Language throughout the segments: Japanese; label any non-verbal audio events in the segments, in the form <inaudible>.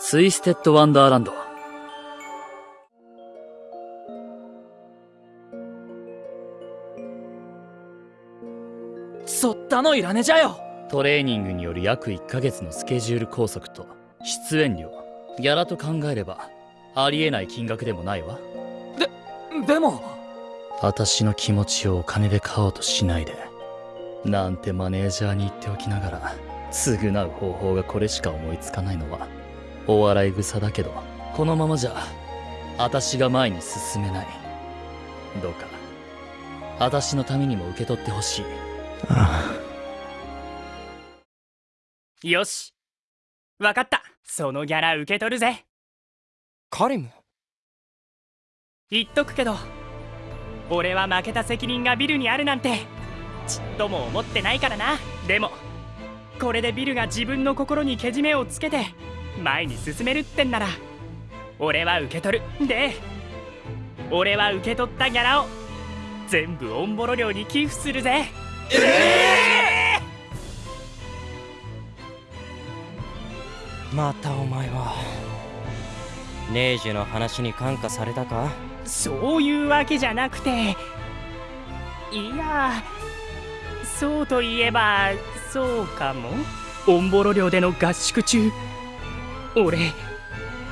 ツイステッド・ワンダーランド。そったのいらねじゃよ。トレーニングによる約1ヶ月のスケジュール拘束と出演料。ギャラと考えればありえない金額でもないわ。でも。私の気持ちをお金で買おうとしないでなんてマネージャーに言っておきながら償う方法がこれしか思いつかないのはお笑い草だけどこのままじゃ私が前に進めない。どうか私のためにも受け取ってほしい。よし。わかった。そのギャラ受け取るぜ。カリム？言っとくけど俺は負けた責任がビルにあるなんてちっとも思ってないからな。でもこれでビルが自分の心にけじめをつけて前に進めるってんなら俺は受け取る。で俺は受け取ったギャラを全部オンボロ寮に寄付するぜ。えまたお前はネージュの話に感化されたか？そういうわけじゃなくていやそうといえばそうかも。オンボロ寮での合宿中俺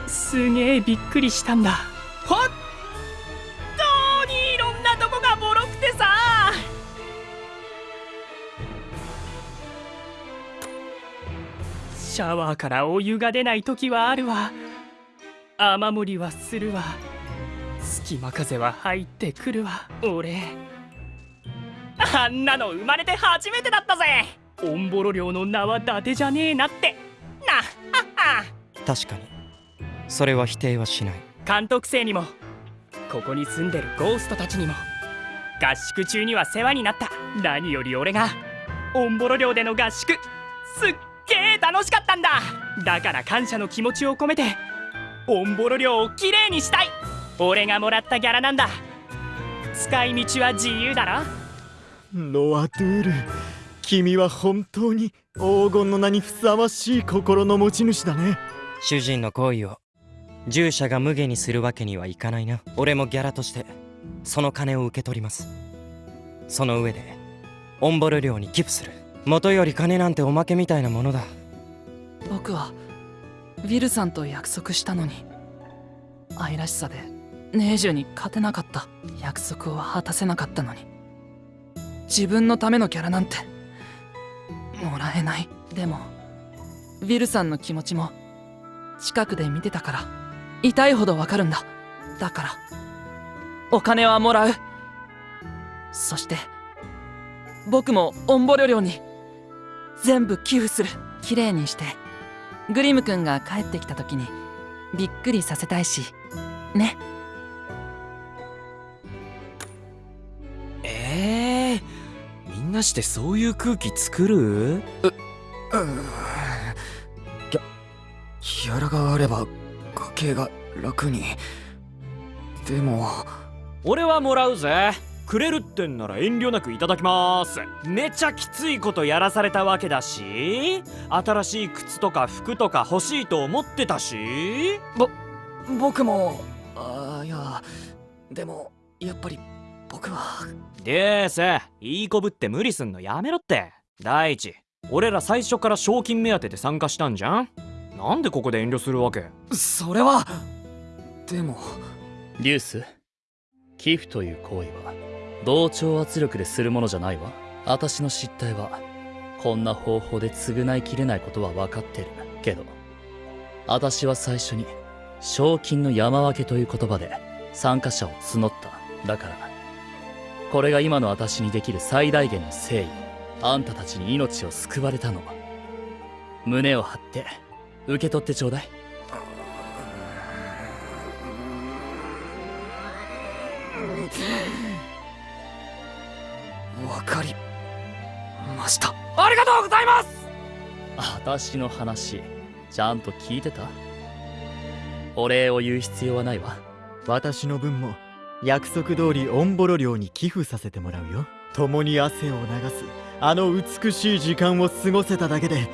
すげえびっくりしたんだ。本当にいろんなとこがボロくてさ。シャワーからお湯が出ない時はあるわ。雨漏りはするわ。隙間風は入ってくるわ。俺あんなの生まれて初めてだったぜ。オンボロ寮の名は伊達じゃねえなって。なはっは。確かに。それは否定はしない。監督生にもここに住んでるゴーストたちにも合宿中には世話になった。何より俺がオンボロ寮での合宿。すっげえ楽しかったんだ。だから感謝の気持ちを込めてオンボロ寮をきれいにしたい。俺がもらったギャラなんだ。使い道は自由だろ。ロアドゥール君は本当に黄金の名にふさわしい心の持ち主だね主人の行為を従者が無下にするわけにはいかないな。俺もギャラとしてその金を受け取ります。その上でオンボル寮に寄付する。元より金なんておまけみたいなものだ。僕はウィルさんと約束したのに。愛らしさでネージュに勝てなかった。約束を果たせなかったのに。自分のためのキャラなんてもらえない。でもウィルさんの気持ちも近くで見てたから。痛いほどわかるんだ。だから。お金はもらう。そして僕もオンボリョ寮に。全部寄付する。綺麗にして。グリム君が帰ってきた時にびっくりさせたいし。ね。ええー、みんなしてそういう空気作る？う、うギャギャラがあれば家計が楽に。でも。俺はもらうぜ。くれるってんなら遠慮なくいただきます。めちゃきついことやらされたわけだし。新しい靴とか服とか欲しいと思ってたし。ぼ僕も。あいや。でもやっぱり僕は。でーせ。いいこぶって無理すんのやめろって。第一。俺ら最初から賞金目当てで参加したんじゃんなんでここで遠慮するわけ？それはでも。リュース寄付という行為は同調圧力でするものじゃないわ。私の失態はこんな方法で償いきれないことは分かってる。けど私は最初に賞金の山分けという言葉で参加者を募った。だからこれが今の私にできる最大限の誠意。あんたたちに命を救われたの胸を張って受け取ってちょうだい。わかりました。ありがとうございます私の話ちゃんと聞いてた？お礼を言う必要はないわ。私の分も約束通りオンボロ寮に寄付させてもらうよ。共に汗を流す。あの美しい時間を過ごせただけで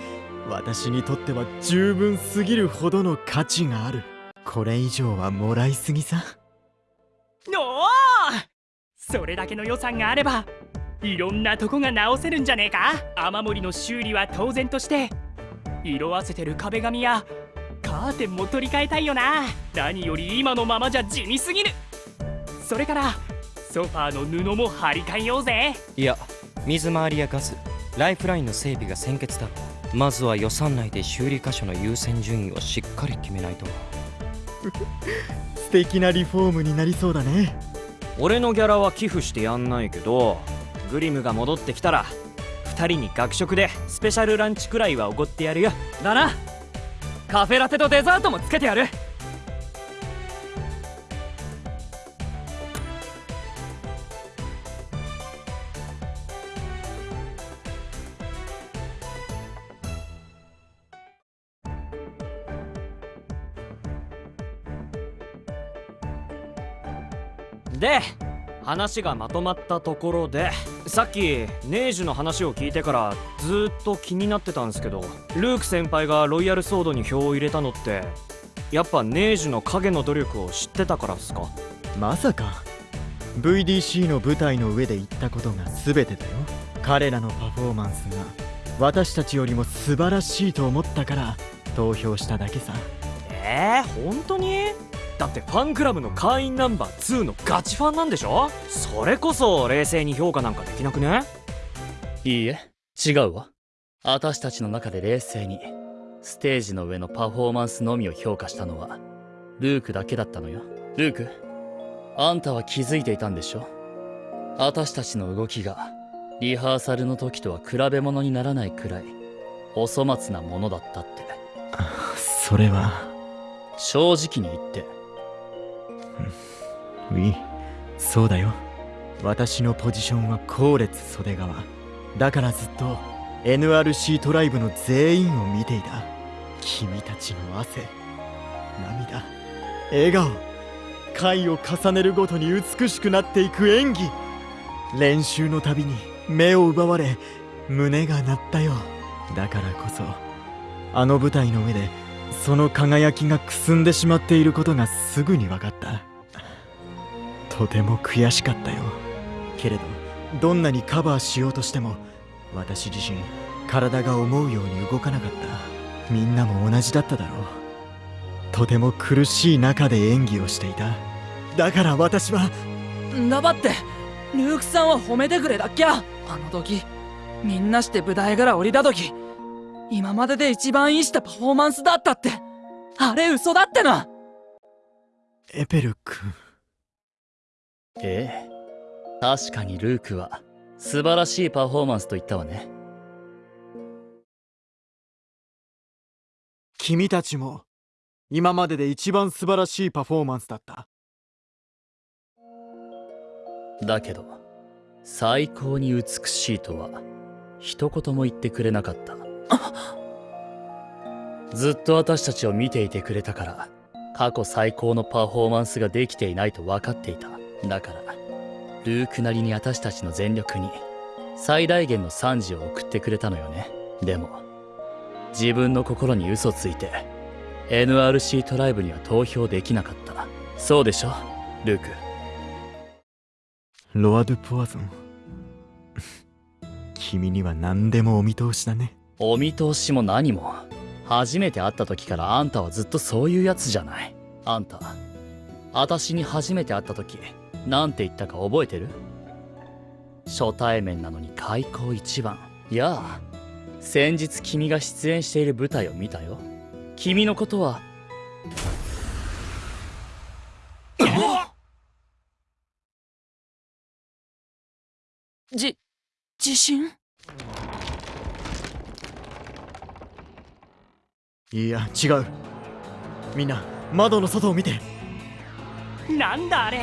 私にとっては十分すぎるほどの価値がある。これ以上はもらいすぎさ。おおそれだけの予算があればいろんなとこが直せるんじゃねえか。雨漏りの修理は当然として色あせてる壁紙やカーテンも取り替えたいよな。何より今のままじゃ地味すぎる。それからソファーの布も張り替えようぜ。いや水回りやガスライフラインの整備が先決だまずは予算内で修理箇所の優先順位をしっかり決めないと。<laughs> 素敵なリフォームになりそうだね。俺のギャラは寄付してやんないけどグリムが戻ってきたら2人に学食でスペシャルランチくらいはおごってやるよ。だな。カフェラテとデザートもつけてやる話がまとまったところでさっきネージュの話を聞いてからずーっと気になってたんですけどルーク先輩がロイヤルソードに票を入れたのってやっぱネージュの影の努力を知ってたからっすか？まさか。VDC の舞台の上で言ったことが全てだよ。彼らのパフォーマンスが私たちよりも素晴らしいと思ったから投票しただけさ。えー、本当に？だってファンクラブの会員ナンバー2のガチファンなんでしょ？それこそ冷静に評価なんかできなくね？いいえ違うわ。私たちの中で冷静にステージの上のパフォーマンスのみを評価したのはルークだけだったのよ。ルークあんたは気づいていたんでしょ？私たちの動きがリハーサルの時とは比べ物にならないくらいお粗末なものだったって。<laughs> それは。正直に言ってウィそうだよ。私のポジションは後列袖側。だからずっと NRC トライブの全員を見ていた。君たちの汗。涙。笑顔。回を重ねるごとに美しくなっていく演技。練習のたびに目を奪われ胸が鳴ったよ。だからこそあの舞台の上でその輝きがくすんでしまっていることがすぐに分かった。とても悔しかったよ。けれどどんなにカバーしようとしても私自身体が思うように動かなかった。みんなも同じだっただろう。とても苦しい中で演技をしていた。だから私はんだばってルークさんは褒めてくれだっきゃ。あの時みんなして舞台から降りた時今までで一番いいしたパフォーマンスだったって。あれ嘘だってな。エペル君ええ。確かにルークは素晴らしいパフォーマンスと言ったわね。君たちも今までで一番素晴らしいパフォーマンスだった。だけど最高に美しいとは一言も言ってくれなかったずっと私たちを見ていてくれたから過去最高のパフォーマンスができていないと分かっていた。だからルークなりに私たちの全力に最大限の賛辞を送ってくれたのよね。でも自分の心に嘘ついて NRC トライブには投票できなかった。そうでしょルーク。ロア・ドゥ・ポワゾン。<laughs> 君には何でもお見通しだね。お見通しも何も。初めて会った時からあんたはずっとそういうやつじゃない。あんた私に初めて会った時なんて言ったか覚えてる？初対面なのに開口一番。やあ先日君が出演している舞台を見たよ。君のことはじ自信？いや違う。みんな窓の外を見て。なんだあれ。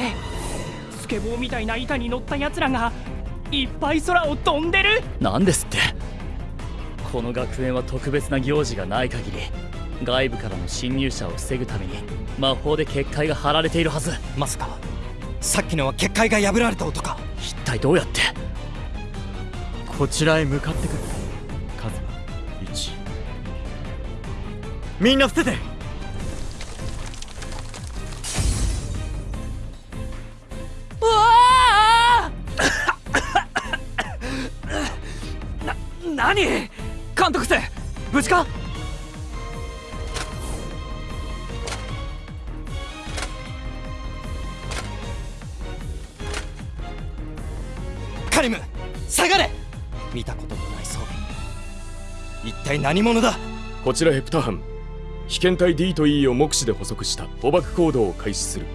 スケボーみたいな板に乗った奴らがいっぱい空を飛んでる。何ですって。この学園は特別な行事がない限り外部からの侵入者を防ぐために魔法で結界が張られているはず。まさかさっきのは結界が破られた音か一体どうやって？こちらへ向かってくるみんな伏せて。うわ何 <coughs> 監督生無事か？カリム下がれ！見たことのない装備。一体何者だ？こちらヘプタ班被験体 D と E を目視で捕捉した。捕獲行動を開始する。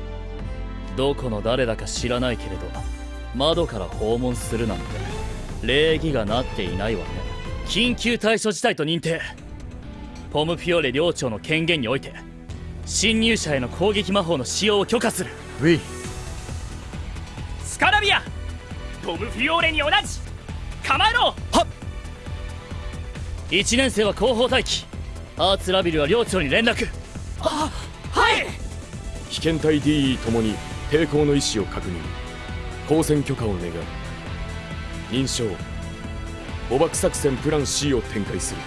どこの誰だか知らないけれど窓から訪問するなんて。礼儀がなっていないわね緊急対処事態と認定。ポムフィオーレ領長の権限において侵入者への攻撃魔法の使用を許可する。ウィ。スカラビア!トム・フィオーレに同じ!構えろ !1 年生は後方待機アーツラビルは領長に連絡。はい。被験体 D ともに抵抗の意思を確認。交戦許可を願う。認証。捕獲作戦プラン C を展開する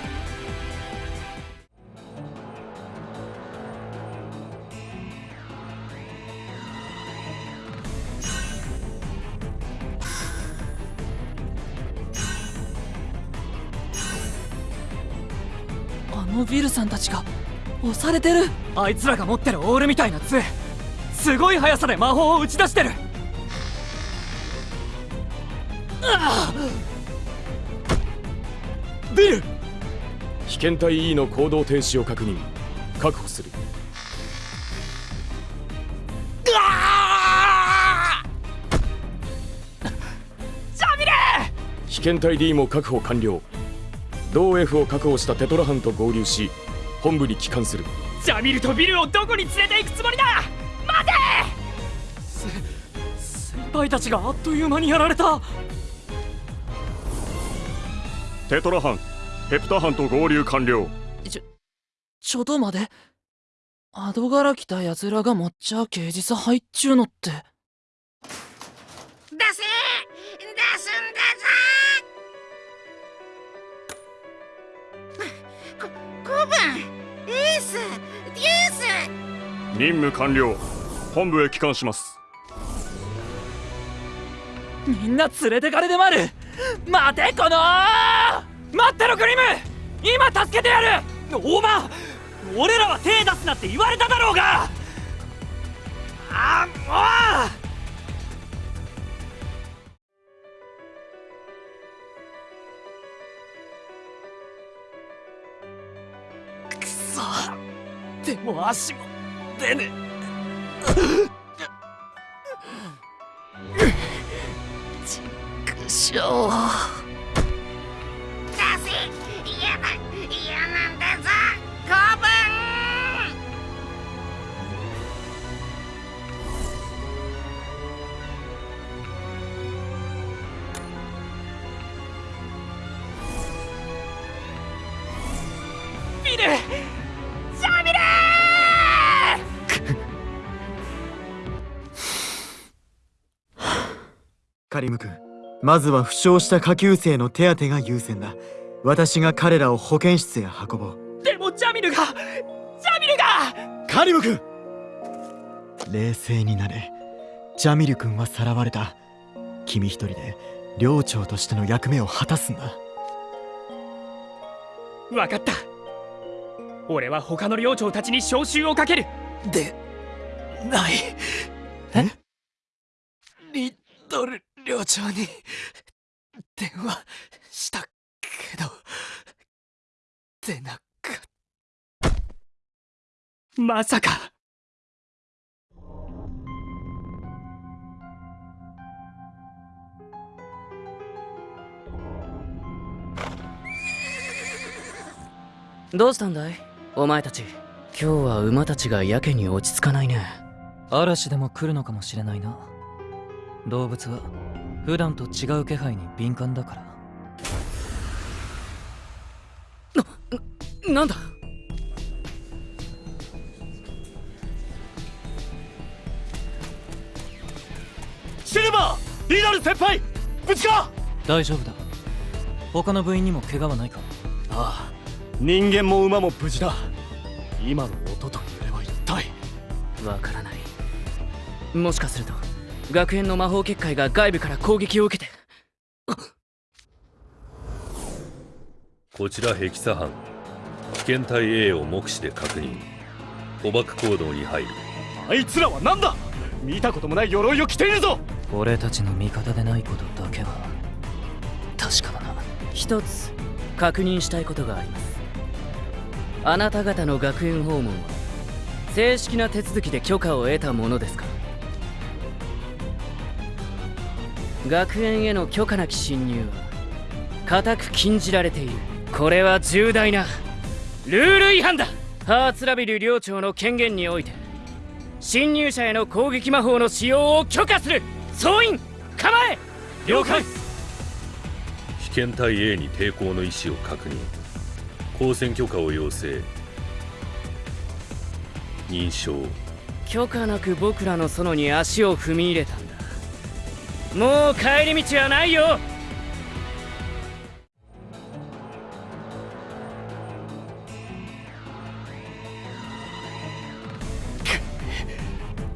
あのビルさんたちが押されてる。あいつらが持ってるオールみたいな杖。すごい速さで魔法を打ち出してる。ビル。被験体 E の行動停止を確認。確保する。被験体 D も確保完了同 F を確保したテトラ班と合流し本部に帰還する。ジャミルとビルをどこに連れて行くつもりだ？待て！先輩たちがあっという間にやられた。テトラ班ヘプタ班と合流完了。ちょとまでアドから来た奴らが持っちゃ刑事さ入っちゅうのって。出せ！出すんだぞ任務完了。本部へ帰還します。みんな連れてかれてまる。待てこの待ってろグリム。今助けてやる。おま俺らは手出すなって言われただろうが。あもう。くそ。でも足も。出ね。ちくしょうカリム君まずは負傷した下級生の手当てが優先だ。私が彼らを保健室へ運ぼう。でもジャミルがジャミルが！カリム君冷静になれ。ジャミル君はさらわれた。君一人で寮長としての役目を果たすんだ。分かった。俺は他の領長たちに召集をかける。でない。え？リトル寮長に電話したけど出なかまさか。どうしたんだい？お前たち。今日は馬たちがやけに落ち着かないね嵐でも来るのかもしれないな動物は普段と違う気配に敏感だから。なんだ？シルバー！リナル先輩！無事か！大丈夫だ。他の部員にも怪我はないか？ああ。人間も馬も無事だ。今の音と揺れは一体。わからない。もしかすると学園の魔法結界が外部から攻撃を受けて。こちらヘキサ班。危険体 A を目視で確認。捕獲行動に入る。あいつらは何だ？見たこともない鎧を着ているぞ！俺たちの味方でないことだけは確かだな。一つ確認したいことがあります。あなた方の学園訪問は正式な手続きで許可を得たものですか？学園への許可なき侵入は固く禁じられている。これは重大なルール違反だ。ハーツラビル寮長の権限において侵入者への攻撃魔法の使用を許可する。総員構え!了解!危険体 A に抵抗の意思を確認。交戦許可を要請。認証。許可なく僕らの園に足を踏み入れたもう帰り道はないよ。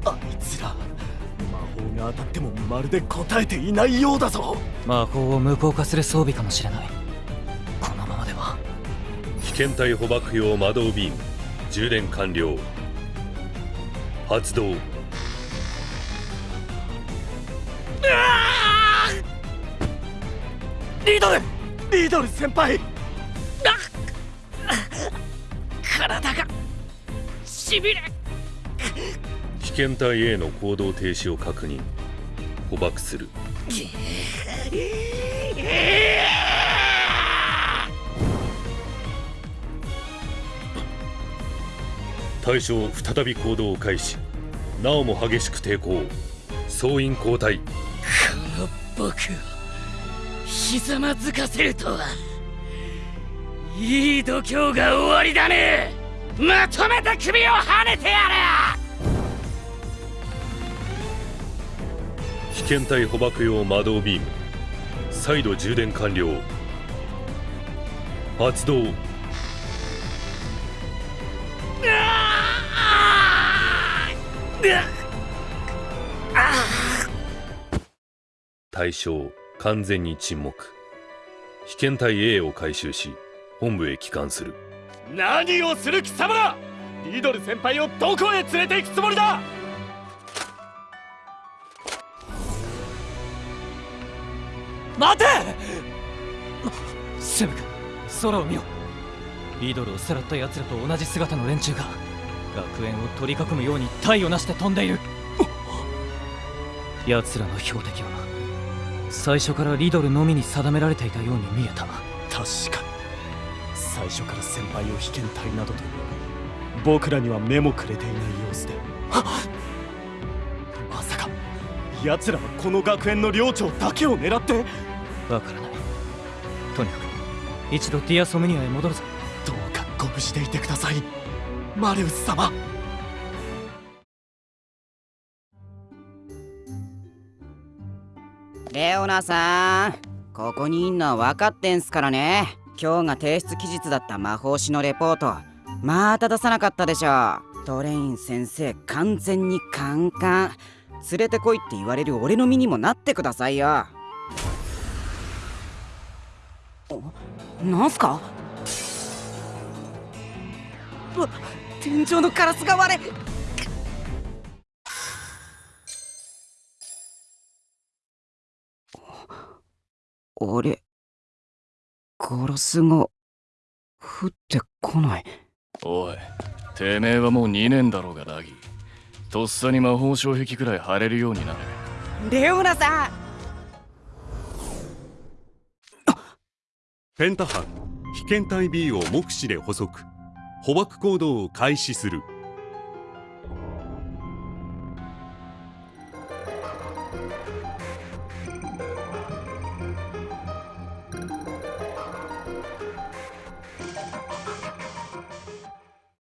あいつら魔法が当たってもまるで答えていないようだぞ。魔法を無効化する装備かもしれない。このままでは。危険体捕獲用魔導ビーム充電完了。発動リドルリドル先輩。体がしびれ。危険体 A の行動停止を確認。捕獲する。対象再び行動を開始。なおも激しく抵抗。総員交代。この僕。をひざまずかせるとは。いい度胸が終わりだね。まとめて首をはねてや危険体捕獲用魔導ビーム。再度充電完了。発動。対象完全に沈黙。被験体 A を回収し本部へ帰還する。何をする貴様らリドル先輩をどこへ連れて行くつもりだ！待て！セブ君空を見ろリドルをさらった奴らと同じ姿の連中が学園を取り囲むように体をなして飛んでいる。奴らの標的は最初からリドルのみに定められていたように見えた。確かに。最初から先輩を被験体などと僕らには目もくれていない様子で。まさか奴らはこの学園の寮長だけを狙って。わからない。とにかく一度ディアソムニアへ戻るぞ。どうかご無事でいてください。マレウス様レオナさんここにいんのは分かってんすからね。今日が提出期日だった魔法師のレポート。また出さなかったでしょトレイン先生完全にカンカン。連れてこいって言われる俺の身にもなってくださいよ。なんすか？うわ天井のガラスが割れ。あれ。ガラスが。降ってこない。おいてめえはもう2年だろうがダギとっさに魔法障壁くらい貼れるようになれ。レオナさん。ペンタ班被験体 B を目視で捕捉。捕獲行動を開始する